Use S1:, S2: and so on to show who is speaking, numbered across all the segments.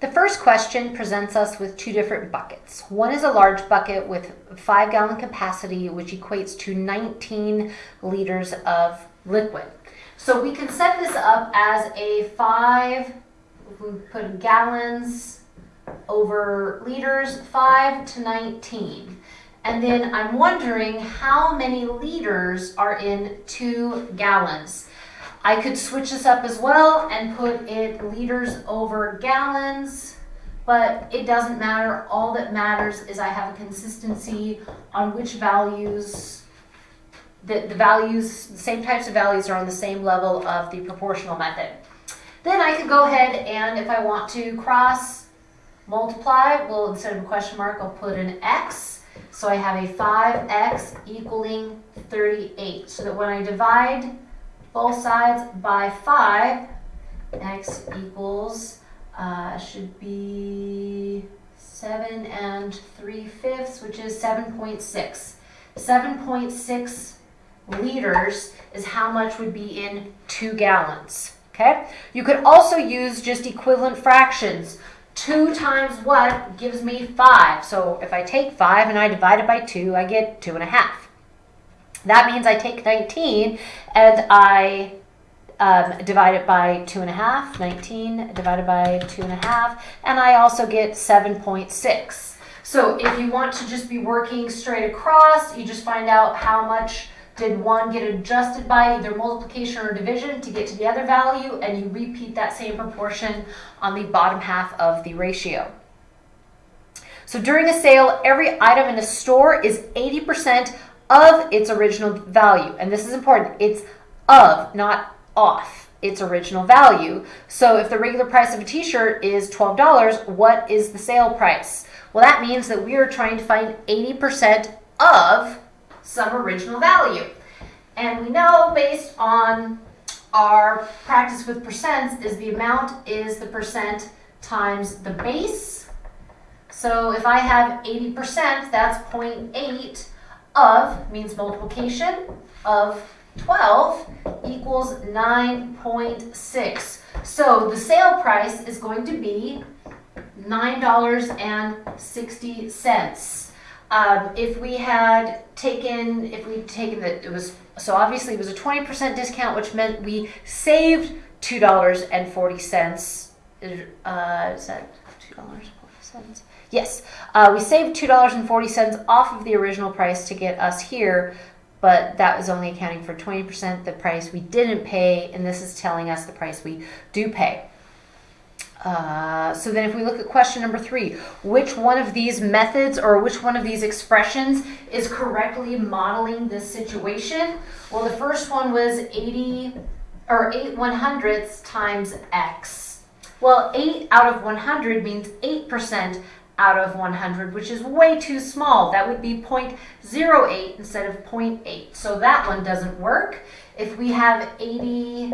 S1: The first question presents us with two different buckets. One is a large bucket with five gallon capacity, which equates to 19 liters of liquid. So we can set this up as a five, we put gallons over liters, five to 19. And then I'm wondering how many liters are in two gallons. I could switch this up as well and put it liters over gallons, but it doesn't matter. All that matters is I have a consistency on which values, the, the values, the same types of values are on the same level of the proportional method. Then I could go ahead and if I want to cross multiply, well instead of a question mark, I'll put an X. So I have a 5X equaling 38. So that when I divide both sides by 5. X equals, uh, should be 7 and 3 fifths, which is 7.6. 7.6 liters is how much would be in 2 gallons. Okay? You could also use just equivalent fractions. 2 times what gives me 5. So if I take 5 and I divide it by 2, I get 2.5. That means I take 19 and I um, divide it by 2.5, 19 divided by 2.5, and I also get 7.6. So if you want to just be working straight across, you just find out how much did one get adjusted by either multiplication or division to get to the other value, and you repeat that same proportion on the bottom half of the ratio. So during a sale, every item in a store is 80% of its original value. And this is important. It's of, not off its original value. So if the regular price of a t-shirt is $12, what is the sale price? Well, that means that we are trying to find 80% of some original value. And we know based on our practice with percents is the amount is the percent times the base. So if I have 80%, that's 0.8 of means multiplication of 12 equals 9.6. So the sale price is going to be $9.60. Um, if we had taken, if we'd taken the, it was, so obviously it was a 20% discount, which meant we saved $2.40. Uh, is that $2.40? Yes, uh, we saved $2.40 off of the original price to get us here, but that was only accounting for 20% the price we didn't pay, and this is telling us the price we do pay. Uh, so then if we look at question number three, which one of these methods or which one of these expressions is correctly modeling this situation? Well, the first one was 80 or 8 one hundredths times x. Well, 8 out of 100 means 8% out of 100, which is way too small. That would be 0.08 instead of 0.8. So that one doesn't work. If we have 80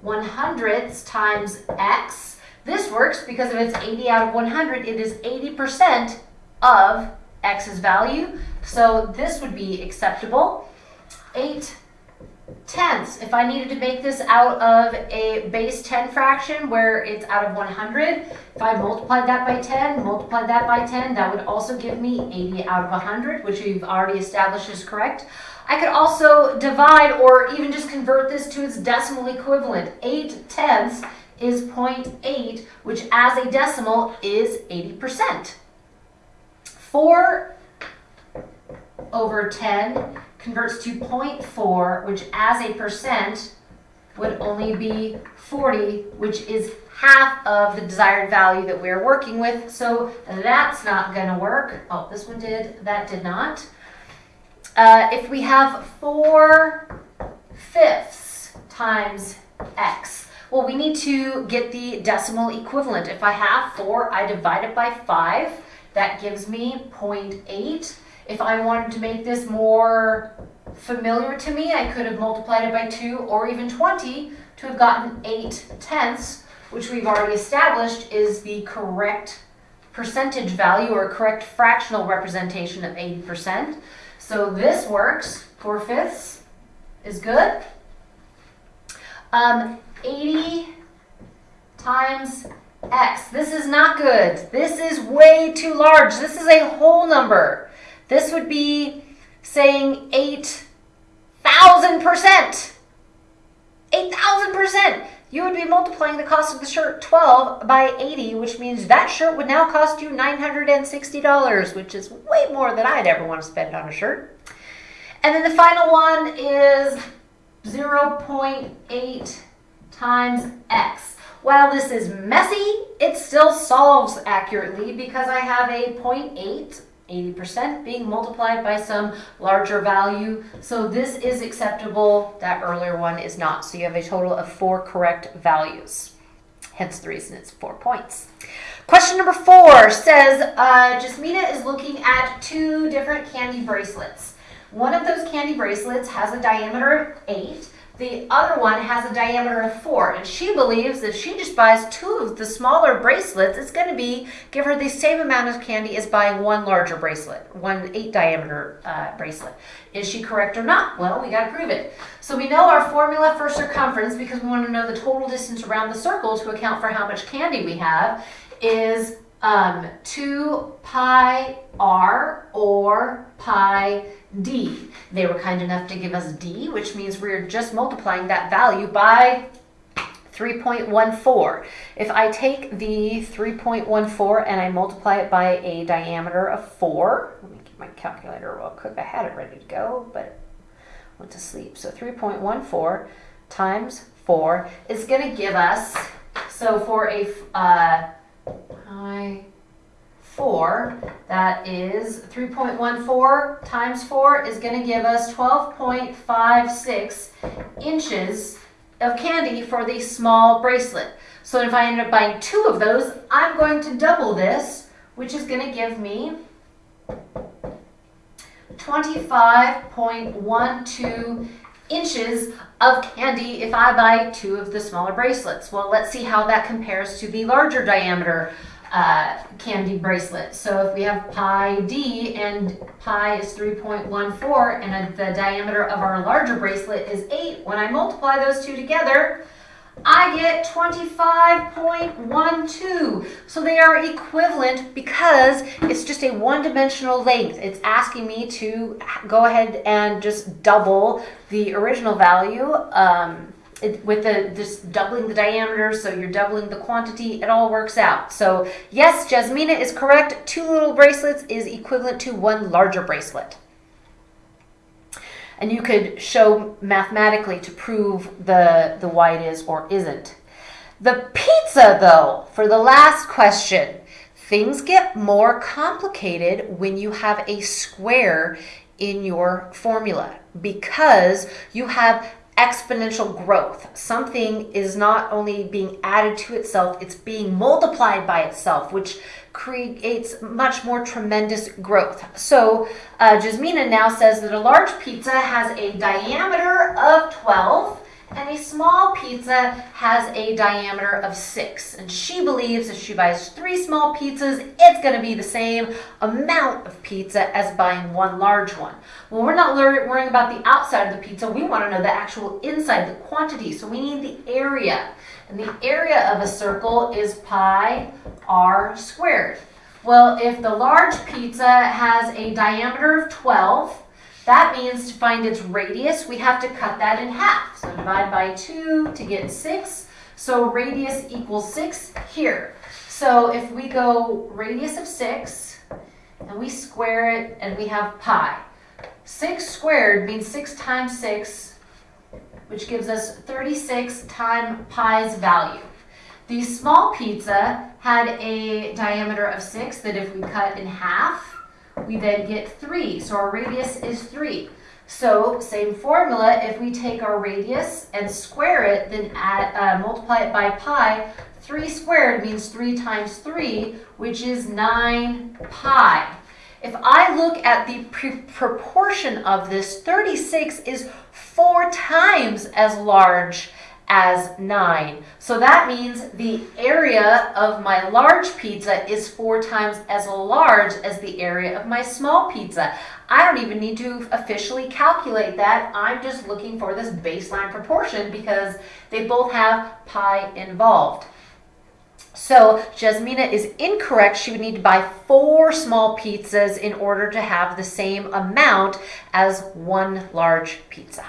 S1: one hundredths times x, this works because if it's 80 out of 100, it is 80% of x's value. So this would be acceptable. 8 tenths. If I needed to make this out of a base 10 fraction where it's out of 100, if I multiplied that by 10, multiplied that by 10, that would also give me 80 out of 100, which we've already established is correct. I could also divide or even just convert this to its decimal equivalent. 8 tenths is 0.8, which as a decimal is 80%. 4 over 10 converts to 0.4, which as a percent would only be 40, which is half of the desired value that we're working with. So that's not going to work. Oh, this one did. That did not. Uh, if we have 4 fifths times x, well, we need to get the decimal equivalent. If I have 4, I divide it by 5. That gives me 0.8. If I wanted to make this more familiar to me, I could have multiplied it by 2 or even 20 to have gotten 8 tenths, which we've already established is the correct percentage value or correct fractional representation of 80%. So this works. 4 fifths is good. Um, 80 times X. This is not good. This is way too large. This is a whole number. This would be saying 8,000%. 8,000%. You would be multiplying the cost of the shirt 12 by 80, which means that shirt would now cost you $960, which is way more than I'd ever want to spend on a shirt. And then the final one is 0.8 times x. While this is messy, it still solves accurately because I have a 0.8 80% being multiplied by some larger value. So this is acceptable. That earlier one is not. So you have a total of four correct values. Hence the reason it's four points. Question number four says, uh, Jasmina is looking at two different candy bracelets. One of those candy bracelets has a diameter of eight the other one has a diameter of four, and she believes if she just buys two of the smaller bracelets, it's going to be give her the same amount of candy as buying one larger bracelet, one eight diameter uh, bracelet. Is she correct or not? Well, we got to prove it. So we know our formula for circumference because we want to know the total distance around the circle to account for how much candy we have is um, 2 pi r or pi d. They were kind enough to give us d, which means we're just multiplying that value by 3.14. If I take the 3.14 and I multiply it by a diameter of 4, let me get my calculator real quick. I had it ready to go, but went to sleep. So 3.14 times 4 is going to give us, so for a uh, pi 4, that is 3.14 times 4 is going to give us 12.56 inches of candy for the small bracelet. So if I end up buying two of those, I'm going to double this, which is going to give me 25.12 inches of candy if I buy two of the smaller bracelets. Well, let's see how that compares to the larger diameter uh, candy bracelet. So if we have pi d and pi is 3.14 and the diameter of our larger bracelet is 8, when I multiply those two together, I get 25.12. So they are equivalent because it's just a one-dimensional length. It's asking me to go ahead and just double the original value. Um, it, with the just doubling the diameter, so you're doubling the quantity, it all works out. So yes, Jasmina is correct. Two little bracelets is equivalent to one larger bracelet. And you could show mathematically to prove the, the why it is or isn't. The pizza, though, for the last question, things get more complicated when you have a square in your formula because you have exponential growth. Something is not only being added to itself, it's being multiplied by itself, which creates much more tremendous growth. So uh, Jasmina now says that a large pizza has a diameter of 12 and a small pizza has a diameter of six. And she believes if she buys three small pizzas, it's going to be the same amount of pizza as buying one large one. Well, we're not worrying about the outside of the pizza. We want to know the actual inside, the quantity. So we need the area. And the area of a circle is pi r squared. Well, if the large pizza has a diameter of 12, that means to find its radius, we have to cut that in half. So divide by 2 to get 6. So radius equals 6 here. So if we go radius of 6, and we square it, and we have pi. 6 squared means 6 times 6, which gives us 36 times pi's value. The small pizza had a diameter of 6 that if we cut in half, we then get 3. So our radius is 3. So same formula, if we take our radius and square it, then add, uh, multiply it by pi, 3 squared means 3 times 3, which is 9 pi. If I look at the proportion of this, 36 is four times as large as 9. So that means the area of my large pizza is four times as large as the area of my small pizza. I don't even need to officially calculate that. I'm just looking for this baseline proportion because they both have pi involved. So Jasmina is incorrect. She would need to buy four small pizzas in order to have the same amount as one large pizza.